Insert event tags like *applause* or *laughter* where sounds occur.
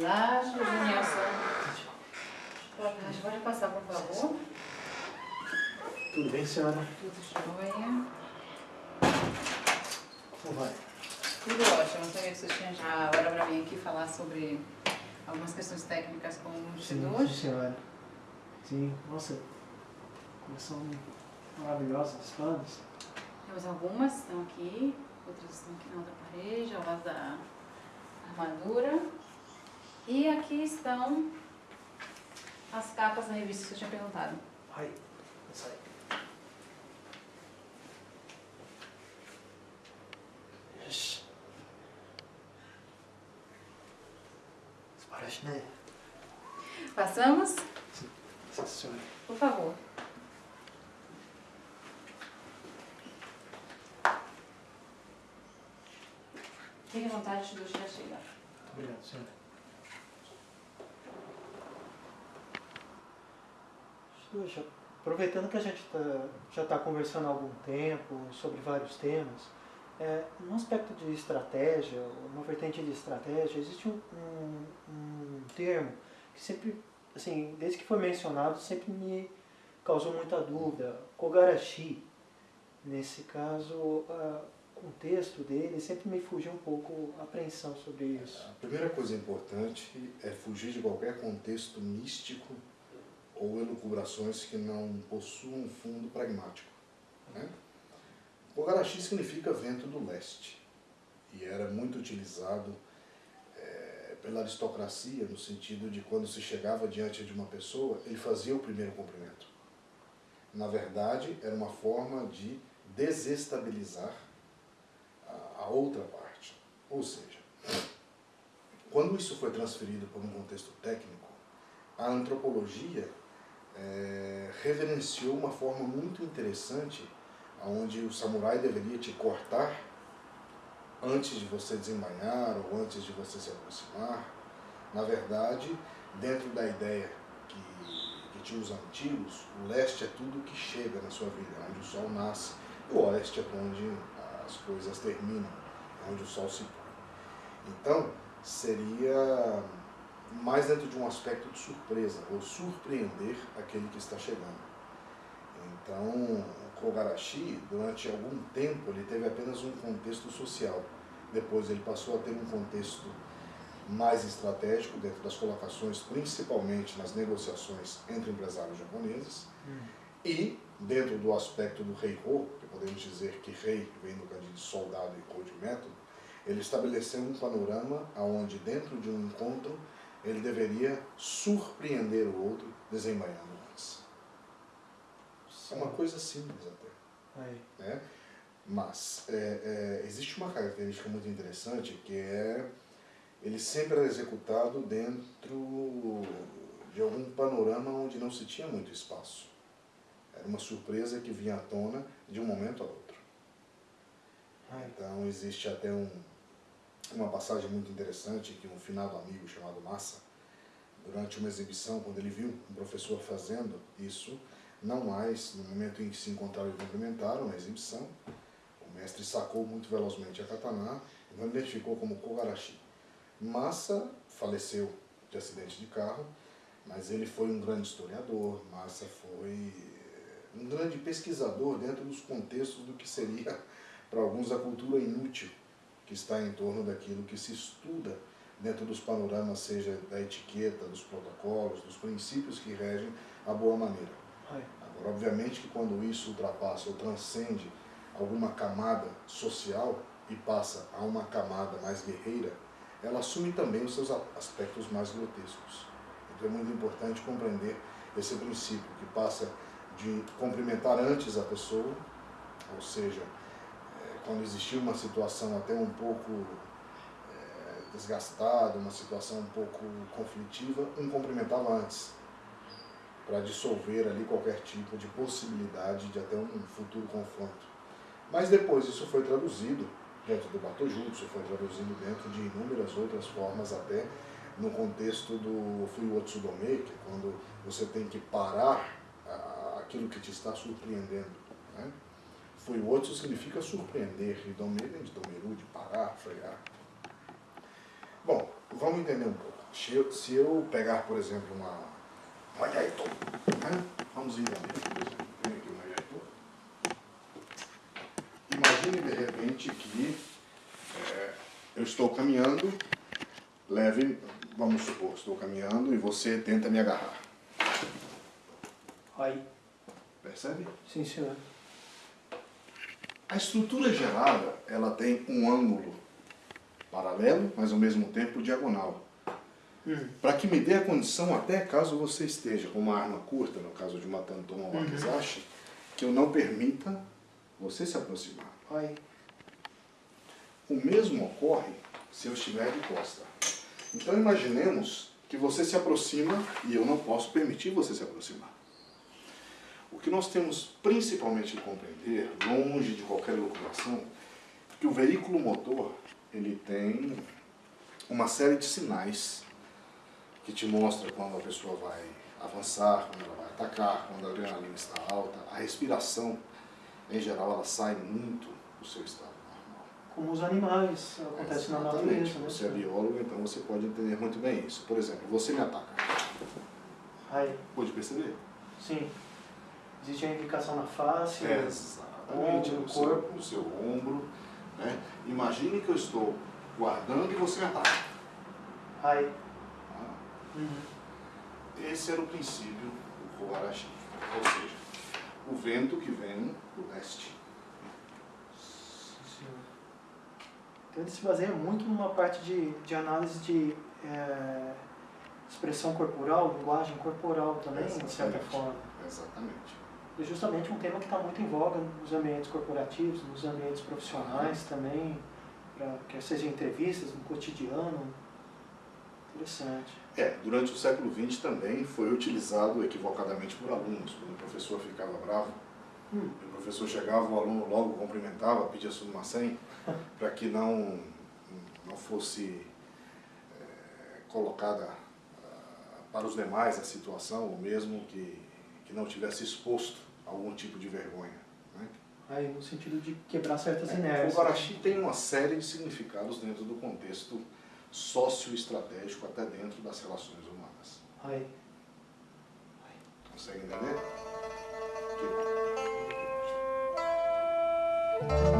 Olá, Nilson. Pode passar, por favor? Tudo bem, senhora? Tudo jóia. Como vai? Tudo ótimo. Não sabia que você tinha já hora para vir aqui falar sobre algumas questões técnicas com o investidor. sim, senhora. Sim, nossa, coleção maravilhosa dos planos. Temos algumas estão aqui, outras estão aqui na outra parede, ao lado da armadura. E aqui estão as capas da revista que eu tinha perguntado. Ai, essa aí. Né? Passamos? Sim, senhora. Por favor. Fique à vontade, do já chega. Muito obrigado, senhora. Aproveitando que a gente tá, já está conversando há algum tempo sobre vários temas, é, no aspecto de estratégia, uma vertente de estratégia, existe um, um, um termo que sempre, assim, desde que foi mencionado, sempre me causou muita dúvida, Kogarashi. Nesse caso, ah, o contexto dele sempre me fugiu um pouco a apreensão sobre isso. A primeira coisa importante é fugir de qualquer contexto místico ou elucubrações que não possuam um fundo pragmático. Né? Ogarashi significa vento do leste e era muito utilizado é, pela aristocracia no sentido de quando se chegava diante de uma pessoa, ele fazia o primeiro cumprimento. Na verdade, era uma forma de desestabilizar a, a outra parte. Ou seja, quando isso foi transferido para um contexto técnico, a antropologia é, reverenciou uma forma muito interessante onde o samurai deveria te cortar antes de você desembainhar ou antes de você se aproximar. Na verdade, dentro da ideia que, que tinha os antigos, o leste é tudo que chega na sua vida, é onde o sol nasce, e o oeste é onde as coisas terminam, é onde o sol se põe. Então, seria mais dentro de um aspecto de surpresa, ou surpreender aquele que está chegando. Então, Kogarashi, durante algum tempo, ele teve apenas um contexto social. Depois ele passou a ter um contexto mais estratégico dentro das colocações, principalmente nas negociações entre empresários japoneses. Hum. E, dentro do aspecto do rei-ho, que podemos dizer que rei vem do kanji de soldado e ho de método, ele estabeleceu um panorama onde, dentro de um encontro, ele deveria surpreender o outro desembainhando antes. É uma coisa simples até. Aí. Né? Mas é, é, existe uma característica muito interessante que é ele sempre era executado dentro de algum panorama onde não se tinha muito espaço. Era uma surpresa que vinha à tona de um momento a outro. Então existe até um, uma passagem muito interessante que um finado amigo chamado Massa, durante uma exibição, quando ele viu um professor fazendo isso, não mais no momento em que se encontraram e cumprimentaram na exibição, o mestre sacou muito velozmente a katana e não identificou como Kogarashi. Massa faleceu de acidente de carro, mas ele foi um grande historiador, Massa foi um grande pesquisador dentro dos contextos do que seria, *laughs* para alguns, a cultura inútil que está em torno daquilo que se estuda dentro dos panoramas, seja da etiqueta, dos protocolos, dos princípios que regem a boa maneira. Agora, obviamente que quando isso ultrapassa ou transcende alguma camada social e passa a uma camada mais guerreira, ela assume também os seus aspectos mais grotescos. Então é muito importante compreender esse princípio, que passa de cumprimentar antes a pessoa, ou seja, é, quando existia uma situação até um pouco é, desgastada, uma situação um pouco conflitiva, um cumprimentava antes, para dissolver ali qualquer tipo de possibilidade de até um futuro confronto. Mas depois isso foi traduzido dentro do Batojutsu, foi traduzido dentro de inúmeras outras formas, até no contexto do Fuiwotsudome, que é quando você tem que parar aquilo que te está surpreendendo. Né? Fuiwotsu significa surpreender, e Dome vem de Domeru, de parar, frear. Bom, vamos entender um pouco. Se eu, se eu pegar, por exemplo, uma, né? vamos exemplo, vem aqui uma Yaito. Imagine de repente que é, eu estou caminhando, leve, vamos supor, estou caminhando e você tenta me agarrar. Aí. Percebe? Sim, senhor. A estrutura gerada, ela tem um ângulo paralelo, mas ao mesmo tempo diagonal. Hum. Para que me dê a condição, até caso você esteja com uma arma curta, no caso de uma Tanton ou uma uhum. que eu não permita você se aproximar. O mesmo ocorre se eu estiver de costa. Então imaginemos que você se aproxima e eu não posso permitir você se aproximar. O que nós temos principalmente que compreender, longe de qualquer elucubração, é que o veículo motor ele tem uma série de sinais que te mostra quando a pessoa vai avançar, quando ela vai atacar, quando a adrenalina está alta. A respiração, em geral, ela sai muito do seu estado normal. Como os animais, acontece na natureza. Né? Você é biólogo, então você pode entender muito bem isso. Por exemplo, você me ataca. Ai. Pode perceber? Sim. Existe a indicação na face, é, exatamente, ombro, no, corpo. Seu, no seu ombro. Né? Imagine que eu estou guardando e você me ataca. Ai. Uhum. Esse era o princípio do Koharashi. Ou seja, o vento que vem do leste. Então ele se baseia muito numa parte de, de análise de é, expressão corporal, linguagem corporal também, Exatamente. de certa forma. Exatamente. E justamente um tema que está muito em voga nos ambientes corporativos, nos ambientes profissionais também, para que seja entrevistas, no cotidiano. Interessante. É, durante o século XX também foi utilizado equivocadamente por alunos. Quando o professor ficava bravo, hum. o professor chegava, o aluno logo cumprimentava, pedia senha, *laughs* para que não, não fosse é, colocada uh, para os demais a situação, ou mesmo que, que não tivesse exposto algum tipo de vergonha. Né? Aí, no sentido de quebrar certas é, inércias. O Guarachi tem uma série de significados dentro do contexto socioestratégico, até dentro das relações humanas. Aí. Consegue entender? Bom.